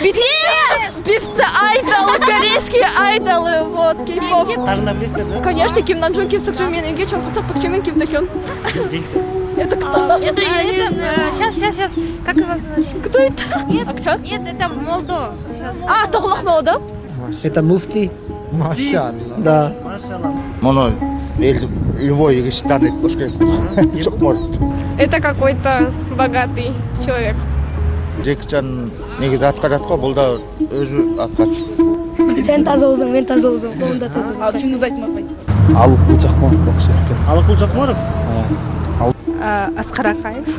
BTS! Певцы айдолы, корейские айдолы, вот, кей-поп. тағында білесіздер да Конечно, Ким Намджон, Ким Сокджон, мен Эмге Чонхасак, Пак Чимен, Ким Тахён. кеңсі Это кто? Это, сейчас, сейчас, сейчас. Как его зовут? Кто это? Нет, Актер? нет, это Молдо. Сейчас. А, Тоғлақ молода? Это муфти. Машалла. Да. машалла мұны ел любой егіс таниды башка жоқ может Это какой-то богатый человек. жекічан негізі атқарады ғой бұл да өзі атқарушы Сен таза болсаң, мен таза болсам, қолым да таза. А, Чингиз Айтматбай. Алып Құлчақманов ұқсайды екен. алықұл жақмаров Асқар Акаев.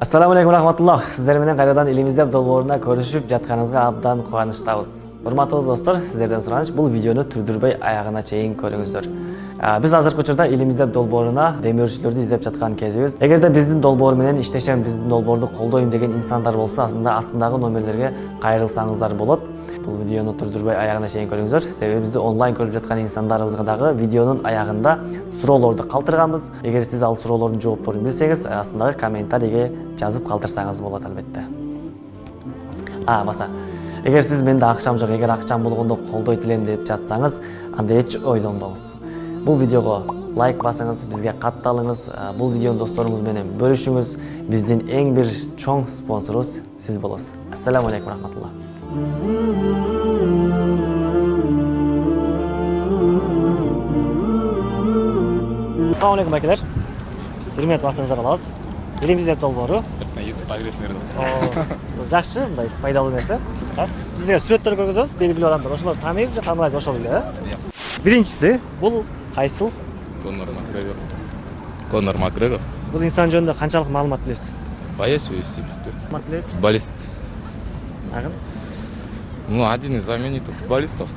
ассаламу алейкум рахматуллах сиздер менен кайрадан илимиздеп долбооруна көрүшүп жатканыңызга абдан кубанычтабыз урматтуу достор сиздерден сураныч бул видеону түрдүрбөй аягына чейин көрүңүздөр биз азыркы учурда илимиздеп долбооруна демөөрчүлөрдү издеп жаткан кезибиз эгерде биздин долбоор менен иштешем биздин долбоорду колдойм деген инсандар болсо анда астындагы номерлерге кайрылсаңыздар болот бул видеону турдурбай аягына чейин көрүңүздөр себеби бизди онлайн көрүп жаткан инсандарыбызга дагы видеонун аягында суроолорду калтырганбыз эгер сиз ал суроолордун жоопторун билсеңиз астындагы комментарийге жазып калтырсаңыз болот албетте а баса эгер сиз менде акчам жок эгер акчам болгондо колдойт элем деп жатсаңыз анда эч ойлонбоңуз бул видеого лайк басыңыз бизге катталыңыз А, бул видеону досторуңуз менен бөлүшүңүз биздин эң бир чоң спонсорубуз сиз болосуз ассаламу алейкум рахматулла ассалому алейкум байкелер бир мүнөт убактыңызды алабыз элимиздеп долбоору ютубка киресиңер деп жакшы мындай пайдалуу нерсе А, бизге сүрөттөр көргөзөбүз белгилүү адамдар ошолорду тааныйбыз же ошол эле э биринчиси бул кайсыл конор макгрегор. Конор макгрегор. Бул инсан жөнүндө канчалык маалымат билесиз боец маалымат билесиз футболист агын ну один из знаменитых футболистов.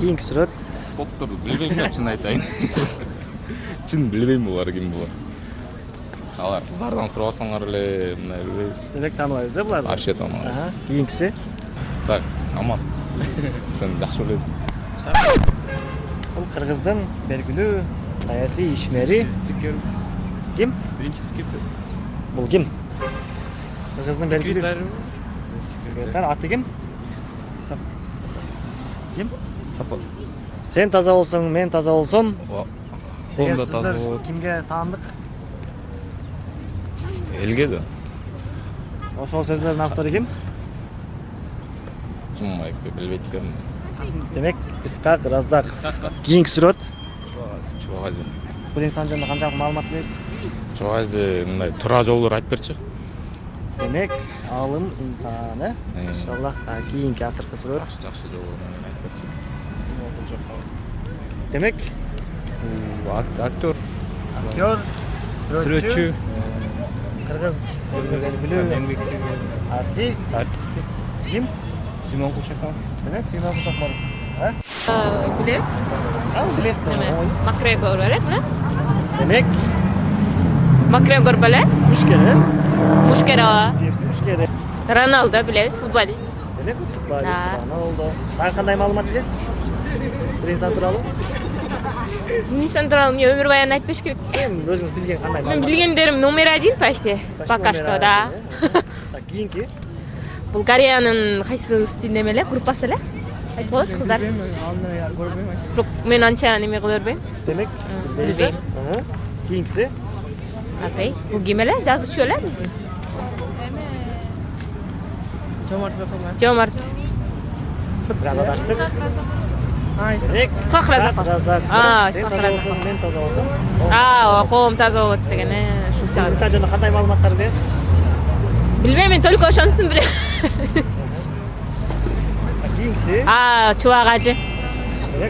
Кийинки сүрөт топтурду билбейм да чын айтайын. Чын билбейм булар ким булар алар кыздардан сурабасаңар эле мындай билбейбиз демек тааныбайбыз э буларды вообще тааныбайбыз кийинкиси так аман. Сен жакшы билесиң бул кыргыздын белгилүү саясий ишмери. Ким? Биринчи скриптор бул ким? Кыргыздын белгилүү секретарь секретарь. Аты ким? Сап. ким? Сапа. Сен таза болсоң мен таза болсом. О, колум да деген таза сөздөр болот кимге таандык? Элге да. Ошол сөздөрдүн автору ким? Ким билбейт экенмин демек исқақ раззак кийинки сүрөт чубагази бул инсан жөнүндө канчалык маалымат билесиз чубагази мындай туура жолдор айтып берчи демек алым инсан э. Э. иншаллах А, кийинки акыркы сүрөт жакшы жакшы жолдор айтып берчи демек актер. актер сүрөтчү сүрөтчү кыргыз сіңірген артист. Артист. Ким? Симон кулчаков. Демек сүймөн кучакмаров Демек Макгрегор беле? мушкер э Мушкер ооба. UFC мушкер Роналдо билебиз, футболист. демек футболист роналдо дагы кандай маалымат инсан тууралуу Инсан тууралуу эмне өмүр баянын айтпаш керек. эми өзүңүз билген кандай Мен билгендерим номер один почти. Пока что, да. Так, кийинки Бул Кореянын кайсы стилине эле, группасы эле? Айтып болот кыздар. Бирок мен анча неме кыла бербейм. демек билбейм. Ага. кийинкиси Апей, бул ким эле? Жазуучу эле биздин. Жомарт Бапаман. Жомарт. бираз адаштык демек Исхак Разаков. разак А, сен Исхак таза Разаков. болсоң мен таза болсом А, коом таза болот деген, э, ушул чагы. инсан жөнүндө кандай маалыматтар билесиз Билбейм, мен только ошонусун билем. Кийинкиси А, чубак ажы.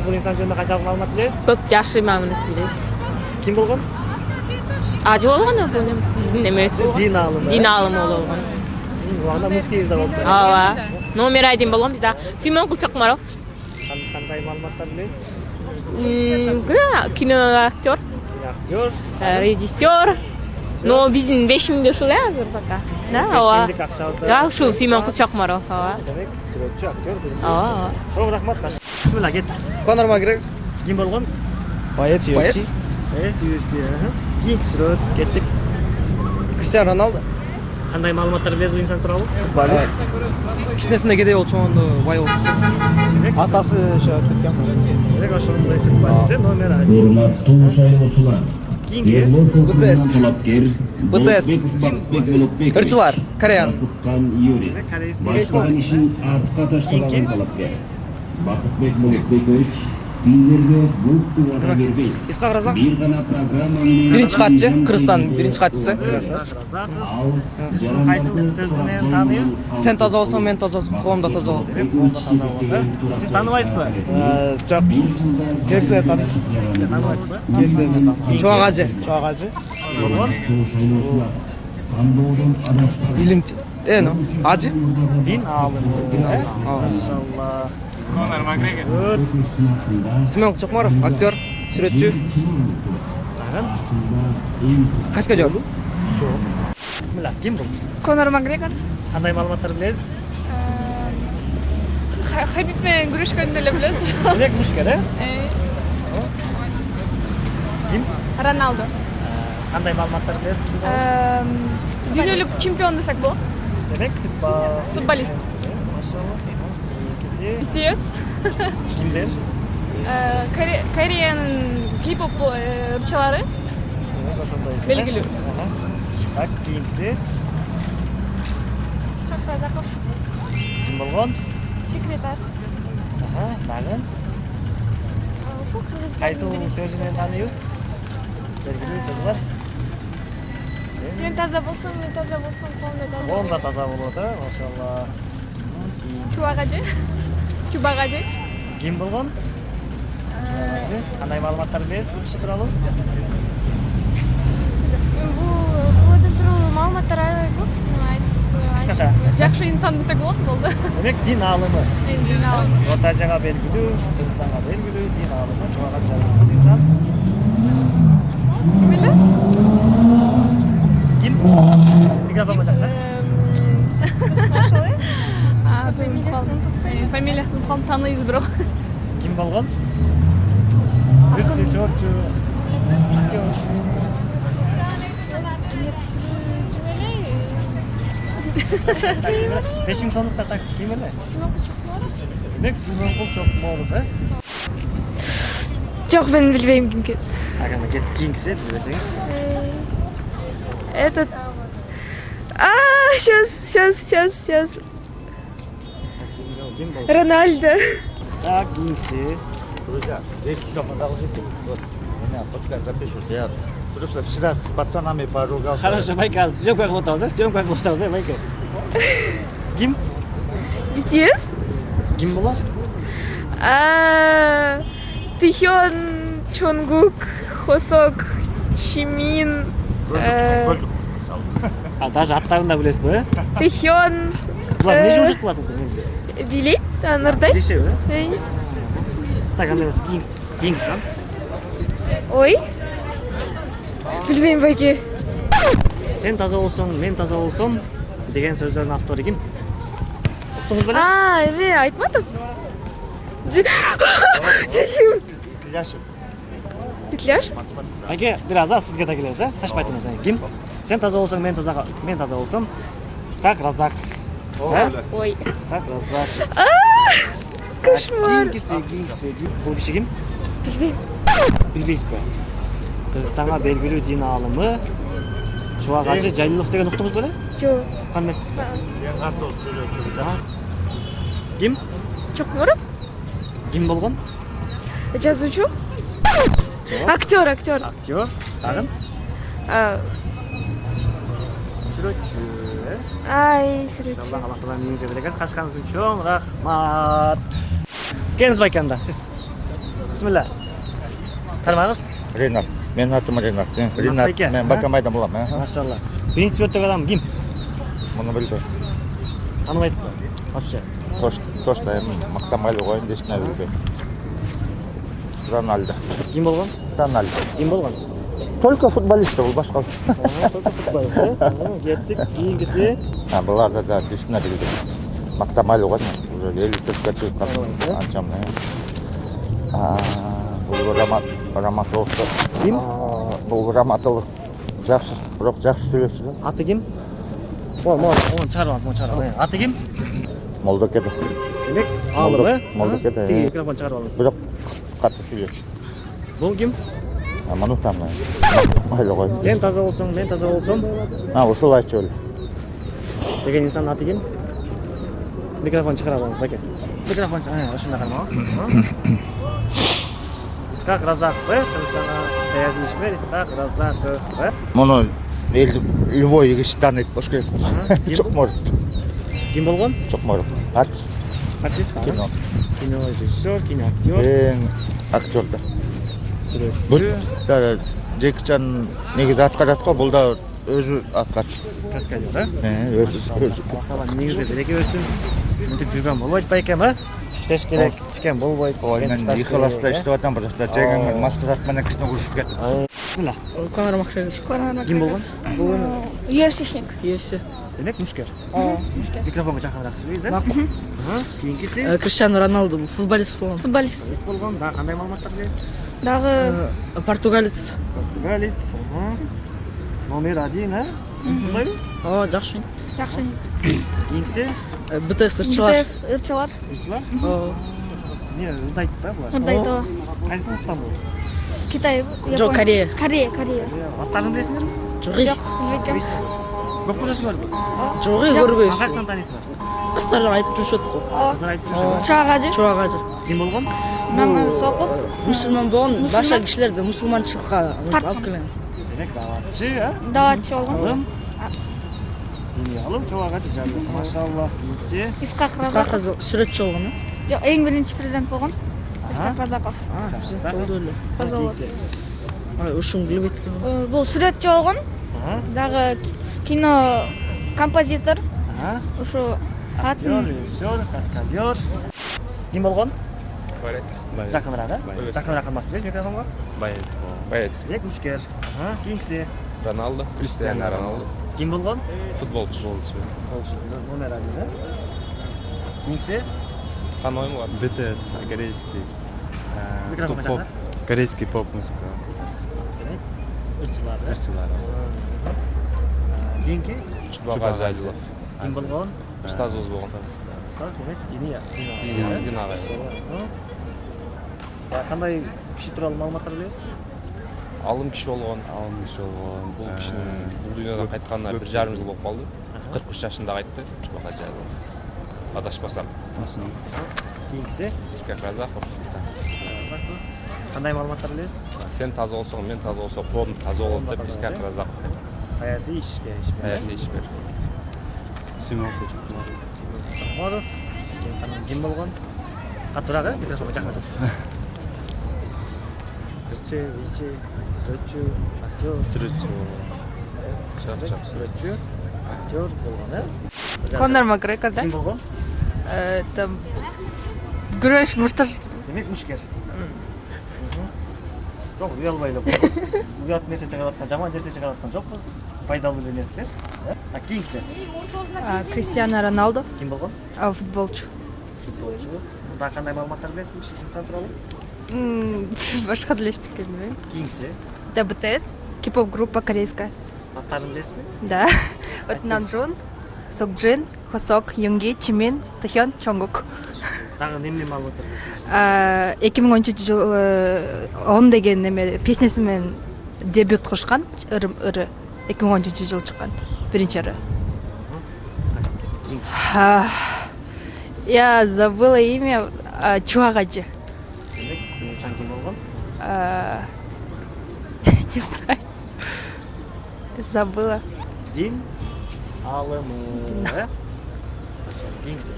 бул инсан жөнүндө канчалык маалымат билесиз Көп жакшы маалымат билебиз. ким болгон Ажы болгон биздин немебиз. дин аалымы Дин аалымы болгон. Сиздин убагында муфтийибиз да болуп Ооба. Номер один болгон бизде. Сүймөн Кулчакмаров. кандай маалыматтар билесиз Киноактер, актер э, режиссер. Но биздин бешимде ушул э азыр пока. Да, ооба. Да, ушул Сүймөн Кулчакмаров, ооба. демек сүрөтчү актер Ооба, ооба. чоң рахмат бисмилла кеттик Конор Макгрегор. ким болгон Боец эс UFC кийинки сүрөт кеттик Криштиану Роналдо. кандай маалыматтар билесиз бул инсан тууралуу Футболист. кичинесинде кедей болуп чоңгондо бай болуп Атасы ошо кеткен. демек ошондой футболист э номер один урматтуу шайлоочулар кийинки БТС. БТС. ырчылар кореян корейский баштаган ишин артка таштабаган талапкер бакытбек биринчи катчы кыргызстандын биринчи катчысы ал кайсы сөздү менен тааныйбыз сен таза болсоң мен таза коом да таза болот сиз тааныбайсызбы Жок. Керекте таный. тааныбайсызбы Керекте таный. чубак ажы Чоак ажы. илим э ну ажы дин э? Машалла. Семен чокмаров актер сүрөтчү каскадер бисмилля ким бул Конор Макгрегор. кандай маалыматтар билесиз Ха- Хабиб менен күрөшкөндү эле билесиз. демек мушкер э Э, ким Роналдо. кандай маалыматтар билесиз Дүйнөлүк чемпион десек болот. демек футбол Футболист. Кийинкиси BTS. кимдер Коре- Кореянын кей-поп э, ырчылары демек ошондой белгилүү. Ага. так кийинкиси Исхак Разаков. ким болгон Секретарь. Ага, дагы Ушул кыргыз. кайсы сөзү менен тааныйбыз белгилүү сөзү бар Сен таза болсоң, мен таза болсом, коом да таза. таза болот э машалла Чубак ажы. Чубак ажы. ким болгон кандай маалыматтар билесиз бул киши тууралуу бул булардын тууралуу маалыматтар аябай көп кыскача Жакшы инсан десек болот болду. демек дин аалымы Эми ал. орто азияга белгилүү кыргызстанга белгилүү дин аалымы чубак ажы инсан Ким эле? ким микрофон жакта А, тоймуп калдым. Э, Фамилиясын калдым тааныйбыз бирок. ким болгон ырчы чорчу актер беш миң сомдуктар так ким эле демек симонкул чокморов э жок мен билбейм кимки так анда кеттик кийинкиси билбесеңиз этот а сейчас сейчас сейчас сейчас рональдо так кийинкиси Друзья, здесь все продолжите. Вот, меня подкаст запишут. Я потому что вчера с пацанами поругался. хорошо байке азыр съемка кылып атабыз э съемка кылып атабыз э байке ким BTS ким болот а тихён чонгук хосок чимин э, а даже аттарын да билесизби э тихён булар эмне Э. жұмыс кылат негизи билет билишеби э Эй, так анда эмес кийинкиси кийинкиси а ой. Билбейм байке сен таза болсоң мен таза болсом деген сөздөрдүн автору ким уктуңуз беле а эме айтматов Ж- Жекем. Ильяшев. петляж байке бир аз а сизге да? Келебиз э шашпай туруңуз э. ким? Сен таза болсоң мен таза мен таза ысқақ разак э ой. Ысқақ разак кошмар. Кийинкиси кийинкиси бул киши ким билбейм билбейсизби кыргызстанга белгилүү дин аалымы чубак ажы жалилов деген уктуңуз беле жок уккан эмессиз Ерғатов сөйлеуші. ким чокморов ким болгон жазуучу актер актер. Актер? Дагы А, сүрөтчү э ай сүрөтчү иншалла алла таала берекесин качканыңыз үчүн чоң рахмат келиңиз байке анда сиз бисмилля тармагыңыз Ренат. Менің атым Ренат. Ренат. Баке, Мен? Бакамайдан боламын. э. машалла биринчи сүрөттөгү адам ким Мұны білді. тааныбайсызбы вообще Тош, эми мактамайлы коюн десме билбейм. Рональдо. ким болгон Рональдо. ким болгон Только футболист бул башка. только футболист э Ага, кеттик кийинкиси А буларды да десме билбейм. Мактамайлы коюн уже 50 төрткө чыгып Тааныбайсыз, э? калдым. Анчам. э. А, бул Рамат Раматов. Ким? Бул Раматов жакшы, бирок жакшы сүйлөчү да. аты ким Мол, мол, оны чыгарып алыңыз, мол чыгарып алыңыз. Аты ким? молдокеде Демек, алып, молдокеде микрофон чыгарып алыңыз. бирок катуу сүйлөчү Бул ким? манутам майлы кой Сен таза болсоң, мен таза болсом а ушул айтчу эле деген инсандын аты ким? Микрофон чыгарып алыңыз, баке. Микрофон ушундай кармаңыз. Исхак Разаков, э? Кыргызстанга саясий ишмер Исхак Разаков, э? муну эл любой киши тааныйт болуш керек чокморов Ким болгон? чокморов артист Артист, кино кино режиссер, кино актер, эң актер да сүрөтчү, Жа- Джеки Чан негизи аткарат го бул да өзү аткарчу каскадер, э? Өзү өзү негизде берекеберсин. Мынтип жүргөн болбойт байкем, э? Иштеш керек, ичкен болбойт. э? иштеп атам бирашта жеңим маслихат менен кичине урушуп кетип Мына, Конор Макгрегор. ким болгон? Бүгүн UFC-шник. UFC. Демек мушкер. Ооба. Микрофонго жакыныраак сүйлөйбүз, э? Кийинкиси Э, Криштиану Роналду бул футболист болгон. Футболист. Болгон, дагы кандай маалыматтар билесиз? Дагы Э, Португалец. Португалец, номер один, э? Ушундайбы? О, жакшы. жакшы. Кийинкиси Э, БТС ырчылар. БТС ырчылар. ырчылар. О, Не, ырдайт да булар. Мындай то. Кайсы улуттан бул? Китай. Жок, Япония. Корея. Корея, Корея. Аттарын билесиңерби? жок. Жок, билбейт. Көп көрөсүңөрбү? Жок, Аны көрбөйсүз. каяктан тааныйсыңар? Кыздар айтып жүрүшөт го. Кыздар айтып жүрүшөбү? Чаагажы. Чубак ажы. Ким болгон? Намаз окуп, Мусулман болгон, Мусулман. башка кишилерди мусулманчылыкка Тарткан. алып келген. Демек даватчы, э? даватчы болгон. Алым. Диний алым чоага жажы. Машаллах. Кийинкиси. Исхак Исхак Разаков. сүрөтчү болгон, э? Жок, эң биринчи президент болгон. Исхак Разаков. А, президент. Каза болот. Кийинкиси. Ай, ушун билбейт элем. Э, Бул сүрөтчү болгон. Ага. Дагы кино композитор. Ушу Актер, атын режиссер, каскадер. Ким болгон? Жакыныраак, э? Жакыныраак кармак бересиз микрофонго. Боец. Демек мушкер. Ага. Кийинкиси. Роналдо. Криштиану Роналдо. Ким болгон? Футболчу. Болчу. Номер один, э? Кийинкиси. Танойм бар. БТС корейский жакыныраак. корейский поп музыка Демек ырчылар, э? ырчылар Кийинки Чубак Ажайлов. ким болгон? Ұстазыбыз болған. Ұстаз демек диния. Дина- Ага. Кандай киши тууралуу маалыматтар билесиз? Алым киши болған. алым киши болгон Бұл кишинин бұл дүйнөдөн кайтканына бир жарым жыл болуп калды. 43 жашында кайтты. Чубак Ажайлов. Адашпасам. Кийинкиси Исхак Разаков. кандай маалыматтар билесиз? Сен таза болсоң, мен таза болсом, коом таза болот деп Разаков. Саясий ишке ишмер. Саясий ишмер. симок Моров. Ким болгон? Катуураак э? Микрофонго Ырчы, ичи, сүрөтчү, актер, сүрөтчү сүрөтчү, актер болгон, э? Конор Макгрегор, да? Ким болгон? Это күрөш мушташ. Демек мушкер. Жок, уялбай эле Уят нерсе чыгарып аткан, жаман нерсе чыгарып аткан жокпуз. Пайдалуу эле нерселер. А кийинкиси Кристиано Роналду, ким болгон? а, футболчу. Футболчу. Дагы кандай маалыматтар билесизби киши инсан тууралуу? Башка деле эчтеке билбейм. Кийинкиси Да, БТС, кей-поп группа корейская. аттарын билесизби? Да. Вот Намджун, Сокджин, Хосок, Юнги, Чимин, Тахён, Чонгук. Дагы эмне маалыматтар билесизби? А, 2013 жылы он деген неме песнеси менен дебют кылышкан ырым ыры 2013 жылы чыккан биринчи ыры я забыла имя а, болгон? А, не знаю. Забыла. Дин алымы, э? Кийинкиси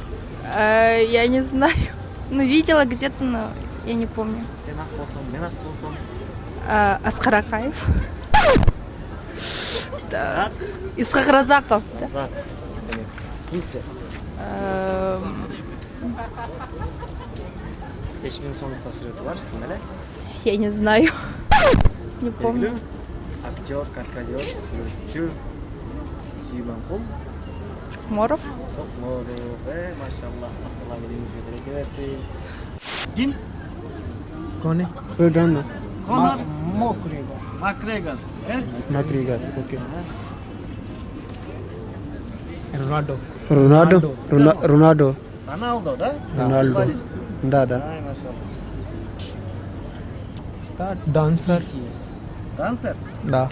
А, я не знаю. Ну видела где-то но я не помню. Сен ак болсоң, мен ак болсом, А, Аскар Акаев ак, Исхак Разаков да. зат. Демек кийинкиси Эм, 5000 сомдукта сүрөтү бар, ким эле? Я не знаю. Не помню. Актер, каскадер, сүрөтчү, Сүймөнкул, Моров. Чокморов, э, машаллах, Алла элиңизге береке берсин. Ким? Кони. Пerdona. Конор Макгрегор. Макгрегор. Эс? Макгрегор. Окей. Ronaldo. Rona- Ronaldo. Роналдо, да? Футболист. Да, да. Ай, машалла. Да, dancer. Дансер? Да.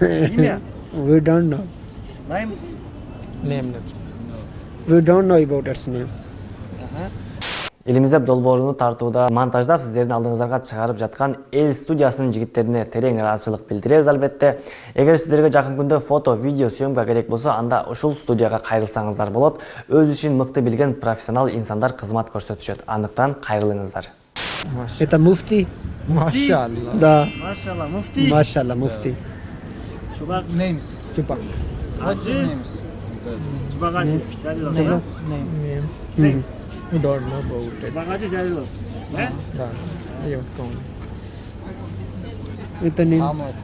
Имя? We don't know. Name, name. We don't know about its name. элимиздеп долбооруну тартууда монтаждап сиздердин алдыңыздарга чыгарып жаткан эл студиясынын жигиттерине терең ыраазычылык билдиребиз албетте эгер сиздерге жакын күндө фото видео съемка керек болсо анда ушул студияга кайрылсаңыздар болот өз ишин мыкты билген профессионал инсандар кызмат көрсөтүшөт андыктан кайрылыңыздар Это муфти? Mashallah. Да. Машалла, муфти. Машалла, муфти. Чубак. Names. Chupa. What's your names? Чубагачи. Жалилов, Name. да? Name. Мгм. We don't know about it. Чубагачи Жалилов. Yes? Да. Я вот помню. Это name.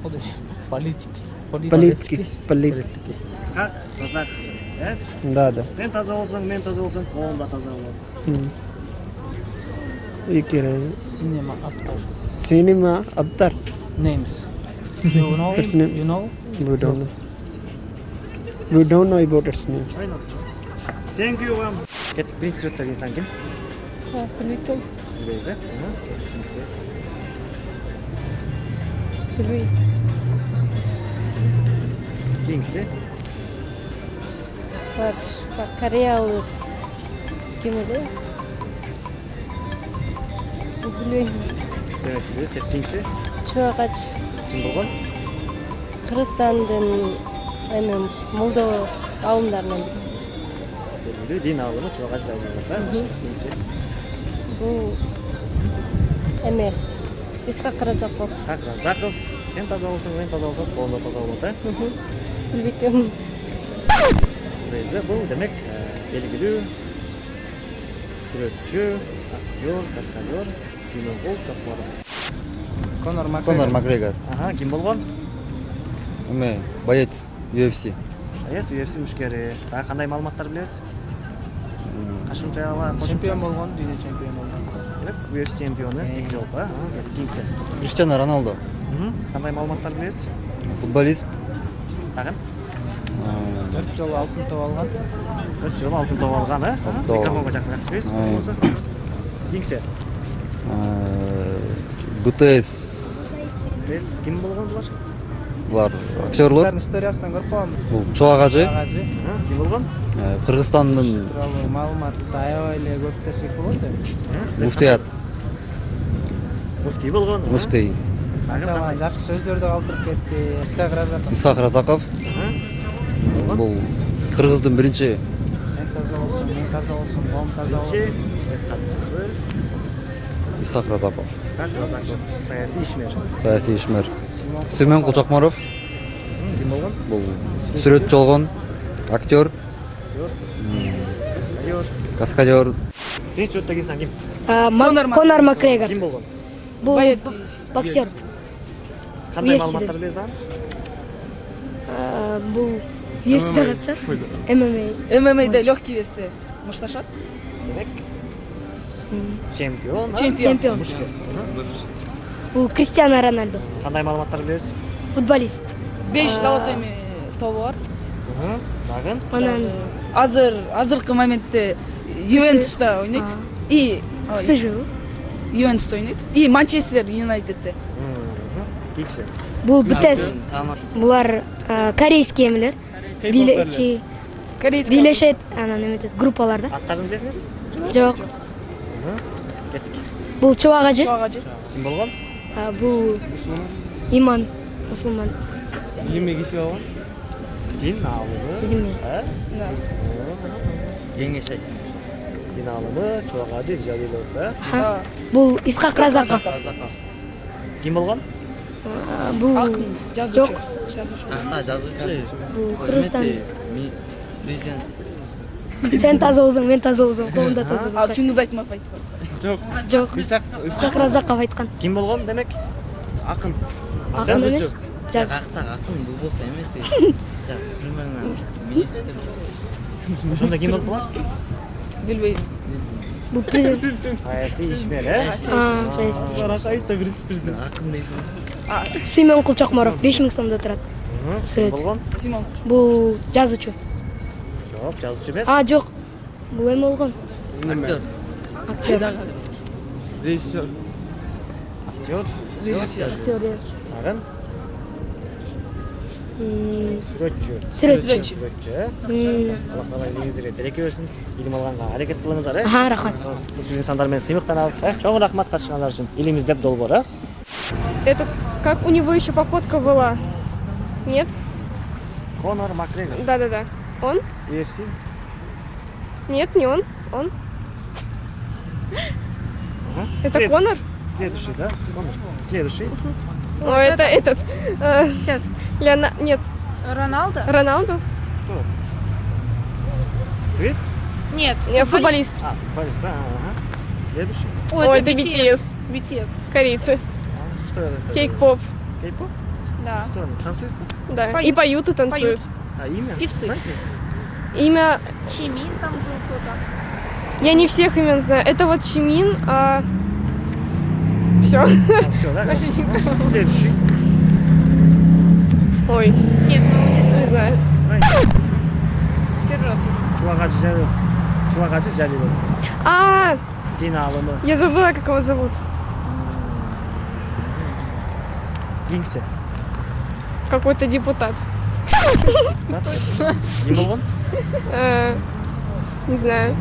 Политики. Политики. Политики. Исхак Разак. Yes? Да, да. Сен таза болсоң, мен таза болсоң, колум да таза болот. М. Икере. Cinema actors. Cinema Abtar. Names. You know? Its name. You know? We don't know. We don't know about its name. Thank you, вам. кеттик биринчи сүрөттөгү инсан ким Білмейтін. билбейбиз э кимси Білмеймін. кийинкиси Бар, кореялық кім еді? Білмеймін. демек билбейбиз кеттик кийинкиси Чуағач ким болгон Қырғызстандың эме молдо ғалымдарынан белгилүү дин аалымы э кийинкиси бұл эме исхак разаков исхак разаков сен таза болсоң мен таза болсом колум да таза болот э билбейм билбейбиз э бул демек белгилүү сүрөтчү актер каскадер. Сүймөнкул чокморов Конор Конор Макгрегор. ага ким болгон Эме боец UFC. эс UFC мушкери дагы кандай маалыматтар билебиз кошумча Чемпион болгон, дүйнө чемпион болгон. демек UFC чемпиону эки жолку э кийинкиси Криштиану Роналдо. кандай маалыматтар билебиз Футболист. дагы Төрт жолу алтын топ алган. төрт жолу алтын топ алган э микрофонго жакыныраак сүйлөйсүз болбосо кийинкиси э, ГТС. биз ким болгон булар Булар актерлор. Кыздардын историясынан көрүп калгам. Бул Чуагажы. Агажы Ага, ким болгон Э, Кыргызстандын тууралуу маалымат аябай эле көп десек болот эми. муфтият. муфтий болгон? Муфтий. кандай жакшы сөздөрдү калтырып кетти. Исхак Разаков. Исхак Разаков. Бул Кыргыздын биринчи Сен таза болсоң, мен таза болсоң, колум таза болот. Исхак Разаков. исхак разаков саясий ишмер Саясий ишмер. Сүймөн Кулчокморов. ким болгон Бул сүрөтчү болгон актер, каскадер каскадер. биринчи сүрөттөгү инсан ким Конор Макгрегор. ким болгон Бұл боксер. UFC билебиз дагы А, Бұл UFC-де катышат. MMA. ММА'де легкий весте мушташат. демек чемпион? Чемпион. мушкер Бұл Кристиано Роналдо. кандай маалыматтар билебиз Футболист. Беш завод эми тобу бар. дагы Анан Азыр азыркы моментте Ювентуста ойнойт. И СЖУ. Ювентуста ойнойт. И Манчестер Юнайтедте. Бұл БТС. Бұлар а, корейский эмелер. Билечи Корейский. билешет анан эметет группаларда. аттарын билесиңерби Жок. Кеттик Бұл Чубагажы. Чуагачы. ким болгон А, Бұл иман мусулман. Эме киши болгон? дин аалымы Билмейм. э Кеңеш дин аалымы чубагажы жалилов э Ха. Бұл Исхак Разаков. ким болгон А, Бұл Акын, жазуучу. Жок. Жазуучу. Бұл Кыргызстан. Сен таза болсоң, мен таза болсоң, колумда таза Ал. Чыңгыз Айтматов айтты. Жок. Исхак Разаков айткан. ким болгон демек акын Акын эмес. Жаз. ошондо ким болуп калат Билбейм. Бұл президент. саясий ишмер э А, саясий. ракаевич биринчи президент Сүймөн Кулчокморов 5000 сомдо турат. Сүрөт. болгон. Бұл жазуучу. Жок жазуучу эмес а жок бул эме болгон актер актер режиссер актер режиссер дагы М, сүрөтчү Сүрөтчү. сүрөтчү э алла таала илиңиздерге береке берсин илим алганга аракет кылыңыздар э Аха, рахмат. ушул инсандар менен сыймыктанабыз чоң рахмат катышканыңар үчүн илим издеп долбоор э Этот, как у него еще походка была? Нет? конор макгрегор Да-да-да. Он? UFC Нет, не он. Он? Ага. Это След- Конор? Следующий, да? Конор. Следующий. О, это этот. Сейчас. Леона... Нет. Роналдо? Роналду? Кто? Грец? Нет. Не, футболист. А, футболист, да, ага. Следующий. Ой, это BTS. BTS. Корейцы. Что это? Кейк-поп. Кейк-поп? Да. Что они, танцуют? Да. Поют. И поют, и танцуют. А имя? Певцы. Знаете? Имя... Чимин там был кто-то. Я не всех имен знаю. Это вот Чимин, а... Все. А, все, да? Следующий. Ой, Нет, ну не знаю. Знаете? первый раз. Чувагачи Жалилов. Чувагачи Жалилов. А, Дина алымы. я забыла, как его зовут. Гингсе. Какой-то депутат. Не болгон? Э, Не знаю.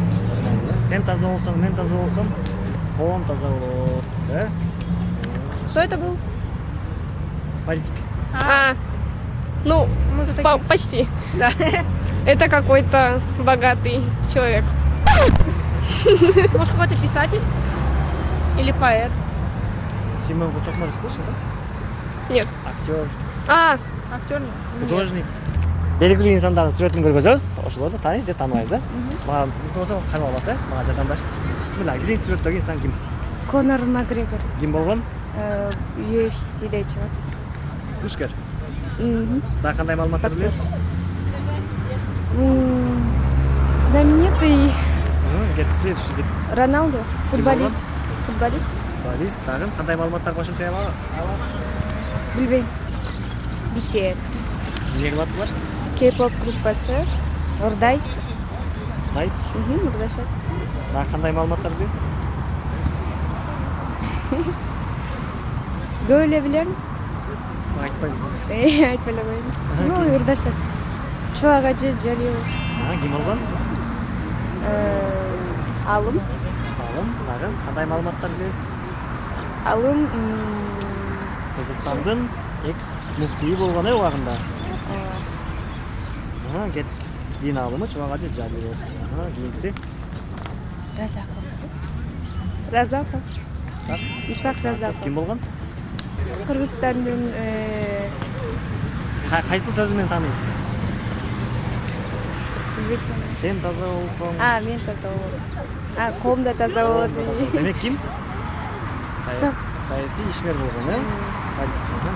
Сен таза болсоң, мен таза болсом, коом таза? Кто это был? Политик. А, ну, за по- почти. Да. Это какой-то богатый человек. Может, какой-то писатель? Или поэт? Симон Кучокмаров слышал, да? Нет. Актер, А, Актер? Нет. художник. Белгилүү инсандардын сүрөтүн көргөзөбүз ошолорду тааныйсыз же тааныбайсыз э мага мүмкүн болсо кайра аласыз э мага жардамдаш бисмилла биринчи сүрөттөгү инсан ким конор макгрегор ким болгон ufcде чыгат мушкер дагы кандай маалыматтар билесиз знаменитый следующий кет роналдо болгон? футболист футболист футболист дагы кандай маалыматтар кошумча ала аласыз билбейм bts эмне кылат булар кей-поп группасы ырдайт Мгм, ырдашат дагы кандай маалыматтар билесиз көп эле билем айтпайсыз айтпай эле коеюн ну ырдашат чубак ажы жалилов ким Э, алым алым дагы кандай маалыматтар билесиз алым кыргызстандын экс муфтийи болгон э убагында Чубак ажы жалилов Ага, кийинкиси разаков разаков Исхак. исхак разаков ким болгон кыргызстандын э, Кай- кайсы сөзү менен тааныйсыз билбейм. сен таза болсоң а мен таза болот а коом да таза болот демек ким Саяс- Исхак. саясий ишмер политик болгон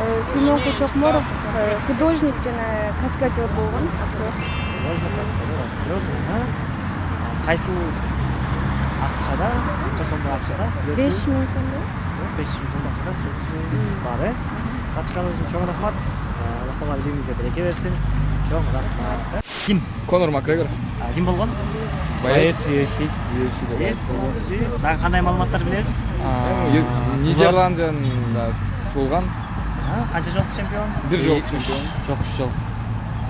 Э, сүймөн кучокморов э, художник жана каскадер болгон актер кайсыл акчада канча сомдук акчада беш миң сомдо беш жүз миң сомдук акчада сүрөтү бар э катышканыңыз үчүн чоң рахмат. Алла таала береке берсин чоң рахмат. Ким? Конор макгрегор. А, ким болгон боец. UFC UFC дагы кандай маалыматтар билесиз нидерландияда туулган Канча жолку чемпион бир жолку чемпион жок үч жол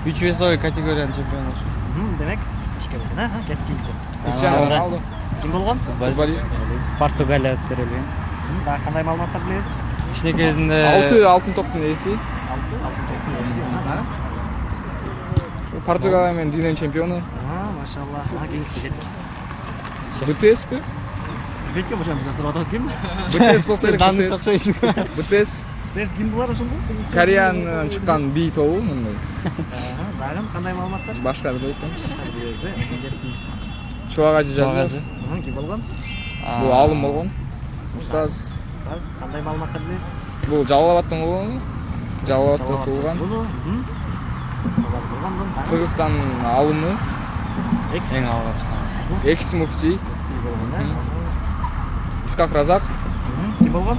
үч весовой категориянын чемпиону демек ишке болгон э Ага, кеттик кийинкиси криштиано роналду ким болгон футболист португалия Мгм, дагы кандай маалыматтар билесиз кичинекей кезинде алты алтын топтун ээси алтын алтын топтун ээси португалия менен дүйнөнүн чемпиону машалла ага кийинкиси кеттик бтспи билбейт ошо бизден сурап атабыз ким бтс болсо керек бтс бтс Тез ким булар ошондо кореянын чыккан би тобу мындай. Ага, дагы кандай маалыматтар? Башка билбей атпаймыз билебиз э ошо кеттик кийинкиси чубак ажы жалилов Ага, ким болгон? Бул алым болгон. Устаз. Устаз кандай маалыматтар билесиз бул жалал абадтын болгону жалал абадта туулган Мгм. Казак болгон, дагы кыргызстандын алымы. Экс. Эң алгач чыккан. Экс муфтий муфтий болгон?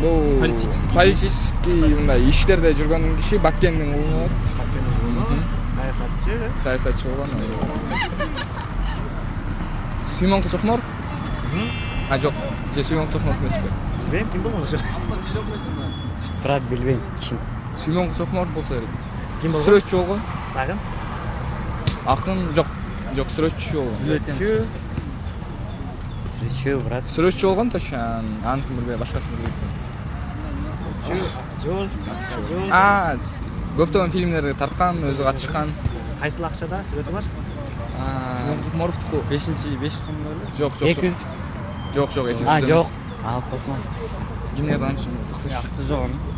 Бул политический мындай иштерде жүргөн киши баткендин уулу болот саясий саясатчы саясатчы болгон сүймөн кучокморов а жок же сүймөн кучокморов эмеспи билбейм ким болгон ошо брат билбейм ким сүймөн кучокморов болсо керек ким болгон сүрөтчү болгон дагы акын жок жок сүрөтчү болгон сүрөтчү сүрөтчү брат сүрөтчү болгон точно анысын билбейм башкасын билбейт жол а көптөгөн фильмдерге тарткан өзү катышкан. Кайсыл акчада сүрөтү бар? Сүймөн кучокморовдуку бешинчи беш жүз сомдо эле? Жок жок эки жүз жок жок эки а жүз жок. Ал космо кимдер таанышым акчы жок. Анын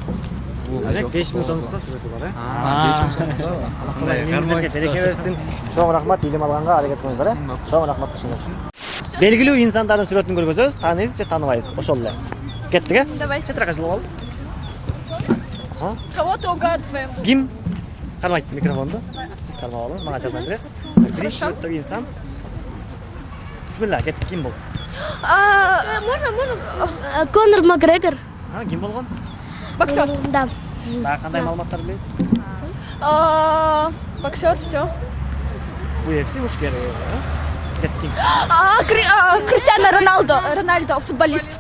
Алек 5000 сомдукта сүрөтү бар э? Беш миң сом Миңиздерге береке берсин чоң рахмат илим алганга аракет кылыңыздар э? Чоң рахмат кышыңыз белгилүү инсандардын сүрөтүн көргөзөбүз тааныйбыз же тааныбайбыз ошол эле. Кеттик э? Давай. жылып алып Кого-то угадываем. ким кармайт микрофонду сиз кармап алыңыз мага жардам бересиз биринчи сүрөттөгү инсан бисмилла кеттик ким бул А, можно, можно? Конор Макгрегор. А, ким болгон Боксер. Да. дагы кандай маалыматтар билесиз А, боксер, все. UFC мушкер кеттик А, Кри- а, Криштиано Роналдо. Рональдо, футболист.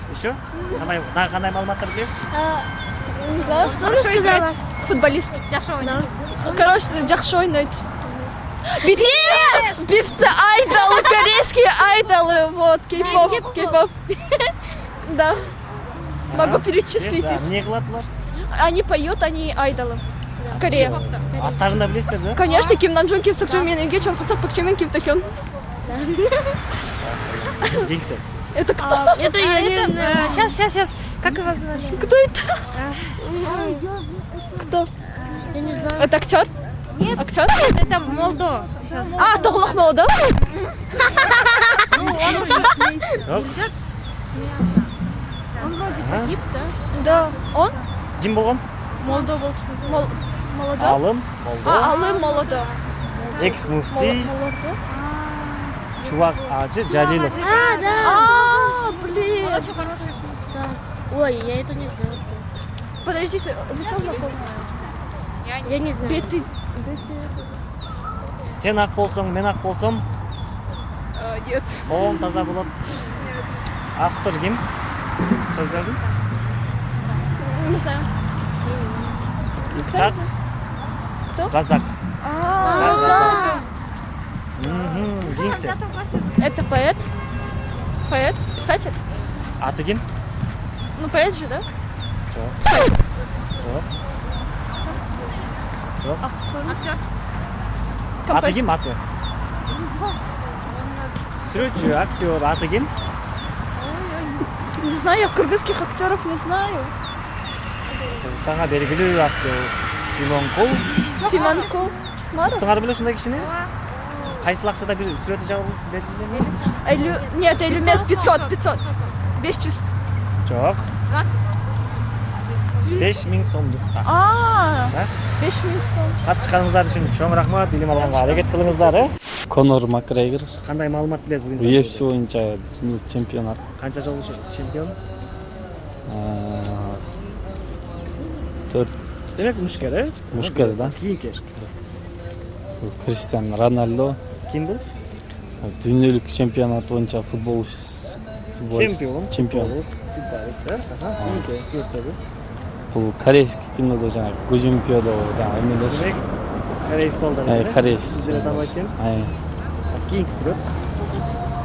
Футболист. еще кандай дагы кандай маалыматтар билесиз Не знаю, что она сказала. Футболист. Короче, жақсы ойнайды. BTS! Певцы, айдолы, корейские айдолы, вот, кей-поп, кей-поп. Да. Могу перечислить их. эмне кылат булар Они поют, они айдолы. В Корее. аттарын да билесиздер да Конечно, Ким Намджун, Ким Сокчун, Мен Инге, Чон Хасак, Пак Чимин, Ким Тахён. кийинкиси Это кто? Это я Сейчас, сейчас, сейчас. Как его зовут? Кто это? Кто? Я не знаю. Это актер? Нет. Актер? Нет, это Молдо. Сейчас. А, Тоглох Молодо? Ну, он уже. Он вроде погиб, да? Да. Он? ким болгон Молодо был. Мол- Молодо? алым молдо А, Алым Молодо. экс Мол- муфти Молодо? чубак ажы жалилов А, да. А, блин. Он очень хороший. Да. Ой, я это не знаю. Подождите, лицо знакомое. Я не знаю. Беты. сен ак болсоң мен ак болсом А, Нет. коом таза болот автор ким сөздөрдүн Не знаю. исхак Кто? Исхак А, кийинкиси Это поэт? Поэт? Писатель? аты ким Ну, поэт же, да? жок жок жок Актер. аты ким аты сүрөтчү актер. Аты ким Не знаю, я кыргызских актеров не знаю. кыргызстанга белгилүү актер симон кул. Симон Кул. Маров? туңар акчада бир сүрөтү жабылып берилген Элю... Нет, или емес 500, 500. 500. жок беш миң сомдук А, Да? 5000 сом. катышканыңыздар үчүн чоң рахмат. Илим алганга аракет кылыңыздар э конор макгрегор. Кандай маалымат билесиз бул UFC боюнча чемпионат. Канча жолу чемпион? Төрт. Демек мушкер э Мушкер, да. кийинки криштиан роналдо ким бул дүйнөлүк чемпионат боюнча футбол чемпион. чемпион. Футболист бул корейский кинодо жанагы гужимпиодо жанагы эмелер кореец балдар кореец. сиздер тааныбайт экенбиз Ай, кийинки сүрөт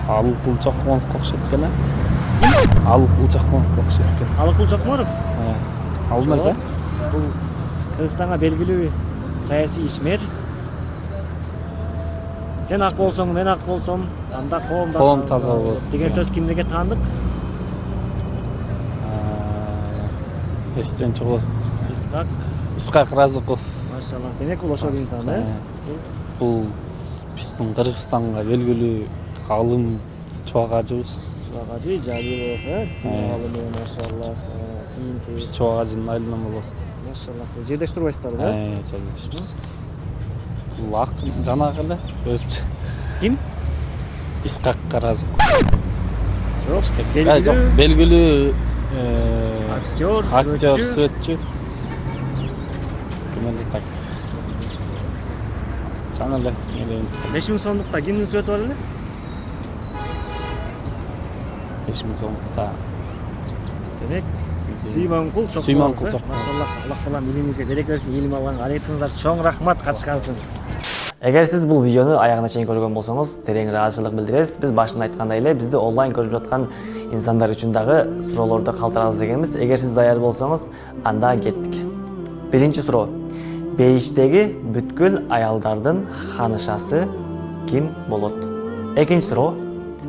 ал кулчокмоновго окшойт экен э окшойт экен бул кыргызстанга белгилүү саясий ичмер сен ак болсоң мен ак болсом анда да Коом таза болот. деген сөз кимдерге таандык Э, эстен чыгып исхак. Исхак разыков машаллах демек бул ошол инсан э бул биздин кыргызстанга белгилүү алым чубак ажыбыз чубак ажы жалилов э? Алымы кийинки биз чубак ажынын айланма болобуз машаллах жердеш турбайсыздарбы э Ай, акын жанагы эле өзчө ким? Исхак Ай, жок белгилүү белгилүү э, актер актер ким эле так? Чана эле беш миң сомдукта кимдин сүрөтү бар эле беш миң сомдукта демек сүйманкул чокморов Сүйманкул машаллах аллах таалам илимиңизге береке берсин илим алганга аракетиңиздер чоң рахмат катышкан үчүн эгер сиз бул видеону аягына чейин көргөн болсоңуз терең ыраазычылык билдиребиз биз башында айткандай эле бизди онлайн көрүп жаткан инсандар үчүн дагы суроолорду калтырабыз дегенбиз эгер сиз даяр болсоңуз анда кеттик биринчи суроо бейиштеги бүткүл аялдардын ханышасы ким болот? Экинчи суроо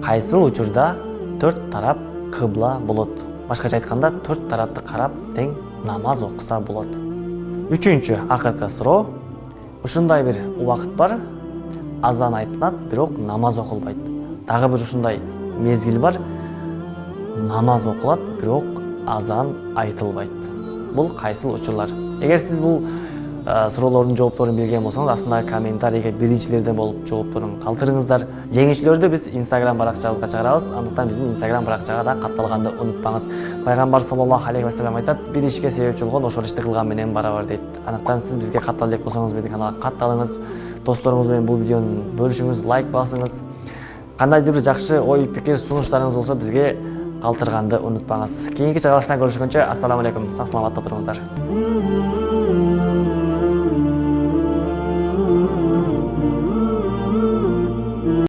кайсыл учурда төрт тарап кыбла болот? Башкача айтканда төрт тарапты карап тең намаз окуса болот. Үчүнчү акыркы суроо ушундай бир убакыт бар. Азан айтылат бирок намаз окулбайт. Дагы бир ушундай мезгил бар. Намаз окулат бирок азан айтылбайт. Бул кайсыл учурлар. Эгер сиз бул э, суроолордун жоопторун билген болсоңуз астындагы комментарийге биринчилерден болуп жоопторун калтырыңыздар. Жеңүүчүлөрдү биз инстаграм баракчабызга чыгарабыз. Андыктан биздин инстаграм баракчага да катталганды унутпаңыз. Пайгамбар саллаллаху алейхи вассалам айтат бир ишке себепчи болгон ошол ишти кылган менен барабар дейт. Андыктан сиз бизге каттала элек болсоңуз биздин каналга катталыңыз. Досторуңуз менен бул видеону бөлүшүңүз лайк басыңыз. Кандайдыр бир жакшы ой пикир сунуштарыңыз болсо бизге калтырганды унутпаңыз. Кийинки чыгарылышта көрүшкөнчө ассаламу алейкум. Сак саламатта туруңуздар.